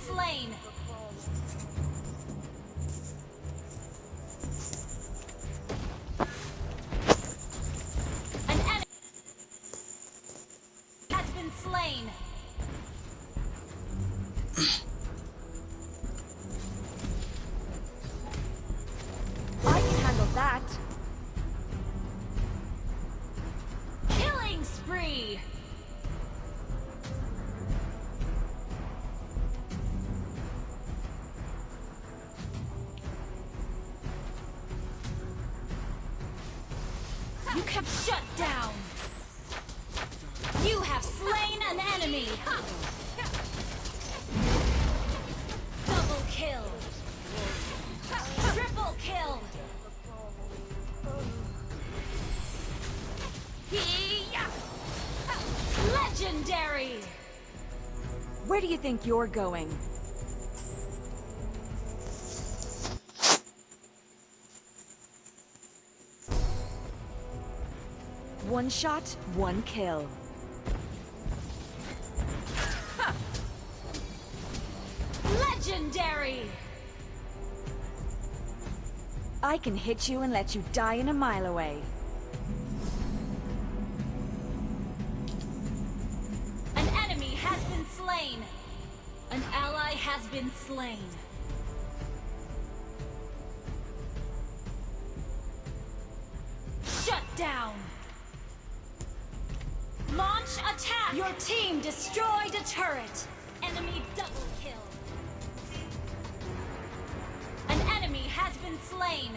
slain. An enemy has been slain. You have shut down. You have slain an enemy. Double kill. Triple kill. Legendary. Where do you think you're going? One shot, one kill. Legendary. I can hit you and let you die in a mile away. An enemy has been slain. An ally has been slain. Shut down. Launch attack. Your team destroyed a turret. Enemy double kill. An enemy has been slain.